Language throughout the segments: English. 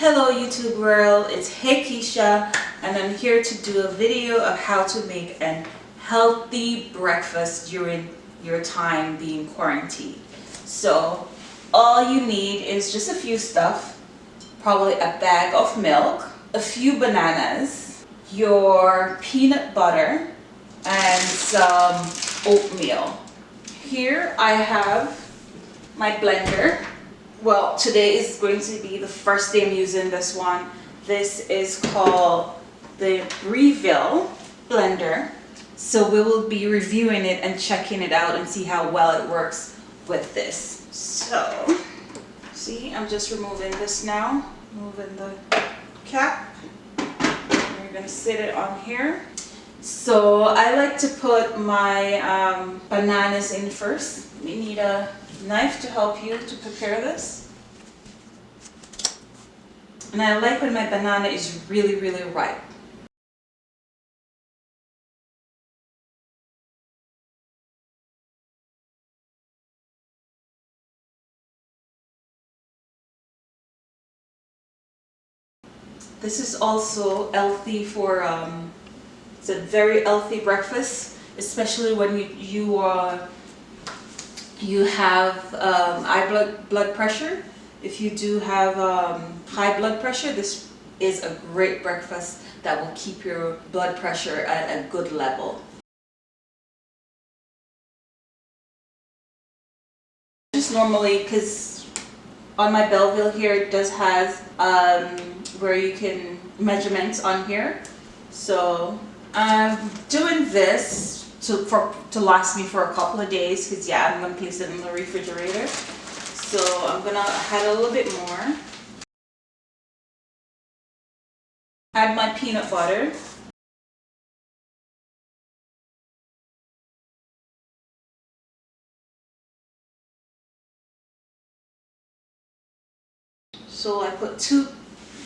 Hello YouTube world, it's Hey Keisha and I'm here to do a video of how to make an healthy breakfast during your time being quarantined. So all you need is just a few stuff, probably a bag of milk, a few bananas, your peanut butter, and some oatmeal. Here I have my blender well today is going to be the first day I'm using this one. This is called the Breville blender. So we will be reviewing it and checking it out and see how well it works with this. So see I'm just removing this now. Moving the cap. We're gonna sit it on here. So I like to put my um, bananas in first. We need a knife to help you to prepare this. And I like when my banana is really, really ripe. This is also healthy for, um, it's a very healthy breakfast, especially when you, you are you have um, high blood, blood pressure. If you do have um, high blood pressure, this is a great breakfast that will keep your blood pressure at a good level. Just normally, because on my Breville here, it does have um, where you can measurements on here. So I'm doing this to, for, to last me for a couple of days because yeah, I'm going to place it in the refrigerator. So I'm going to add a little bit more. Add my peanut butter. So I put two,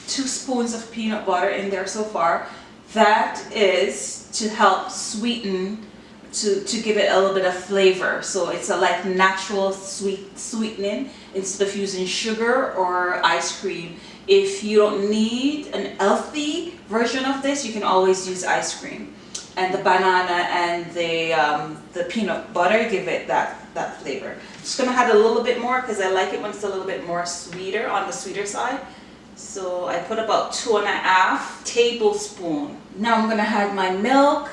two spoons of peanut butter in there so far. That is to help sweeten to, to give it a little bit of flavor. So it's a like natural sweet sweetening instead of using sugar or ice cream. If you don't need an healthy version of this, you can always use ice cream. And the banana and the, um, the peanut butter give it that, that flavor. Just gonna add a little bit more because I like it when it's a little bit more sweeter on the sweeter side. So I put about two and a half tablespoon. Now I'm gonna add my milk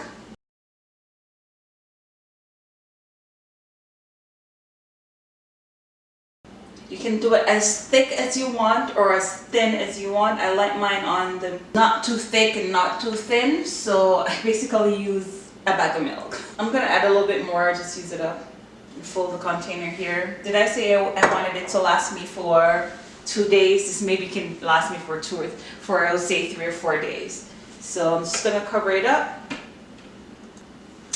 You can do it as thick as you want or as thin as you want. I like mine on the not too thick and not too thin. So I basically use a bag of milk. I'm going to add a little bit more. Just use it up fill the container here. Did I say I wanted it to last me for two days? This maybe can last me for two or for I would say three or four days. So I'm just going to cover it up.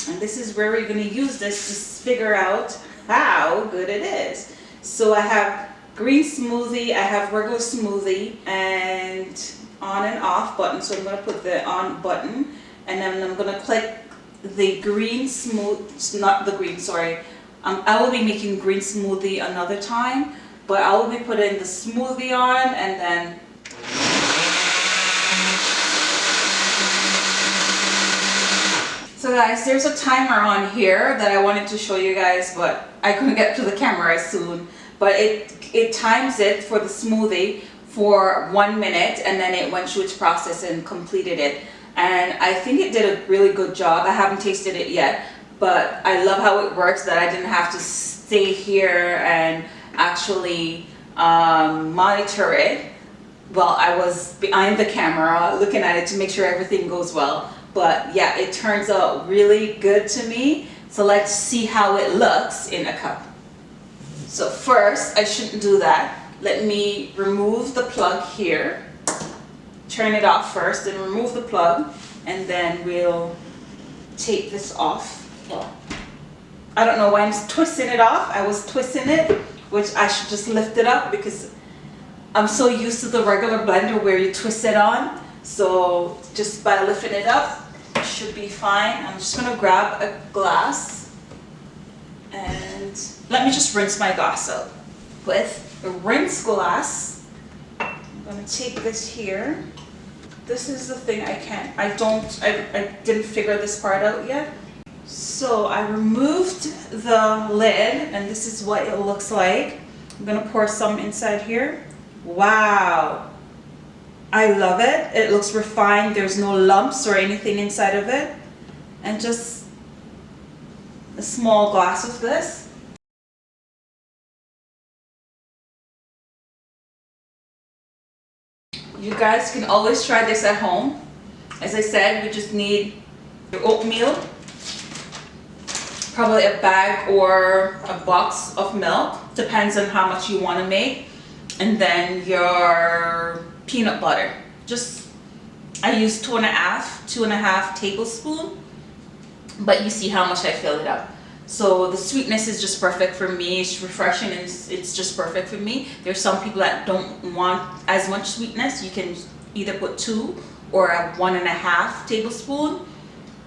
And this is where we're going to use this to figure out how good it is. So I have green smoothie, I have regular smoothie and on and off button. So I'm going to put the on button and then I'm going to click the green smooth, not the green, sorry. Um, I will be making green smoothie another time, but I will be putting the smoothie on and then So guys, there's a timer on here that I wanted to show you guys, but I couldn't get to the camera as soon. But it, it times it for the smoothie for one minute and then it went through its process and completed it. And I think it did a really good job. I haven't tasted it yet, but I love how it works that I didn't have to stay here and actually um, monitor it well I was behind the camera looking at it to make sure everything goes well but yeah it turns out really good to me so let's see how it looks in a cup so first I shouldn't do that. Let me remove the plug here. Turn it off first and remove the plug and then we'll take this off. I don't know why I'm twisting it off. I was twisting it which I should just lift it up because I'm so used to the regular blender where you twist it on. So just by lifting it up should be fine. I'm just to grab a glass and let me just rinse my glass out with the rinse glass. I'm gonna take this here. This is the thing I can't, I don't, I, I didn't figure this part out yet. So I removed the lid and this is what it looks like. I'm gonna pour some inside here. Wow. I love it. It looks refined. There's no lumps or anything inside of it. And just a small glass of this. You guys can always try this at home. As I said, we just need your oatmeal, probably a bag or a box of milk, depends on how much you want to make, and then your peanut butter. Just, I use two and a half, two and a half tablespoon, but you see how much I fill it up. So the sweetness is just perfect for me. It's refreshing and it's, it's just perfect for me. There's some people that don't want as much sweetness. You can either put two or a one and a half tablespoon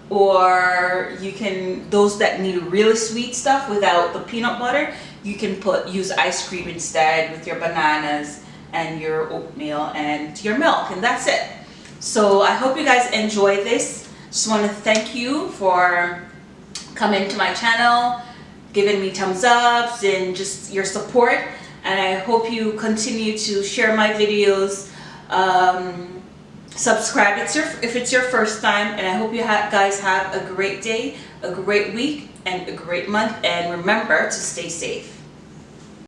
or you can those that need really sweet stuff without the peanut butter you can put use ice cream instead with your bananas and your oatmeal and your milk and that's it so i hope you guys enjoy this just want to thank you for coming to my channel giving me thumbs ups and just your support. And i hope you continue to share my videos um, subscribe. It's your if it's your first time and i hope you guys have a great day a great week and a great month. And remember to stay safe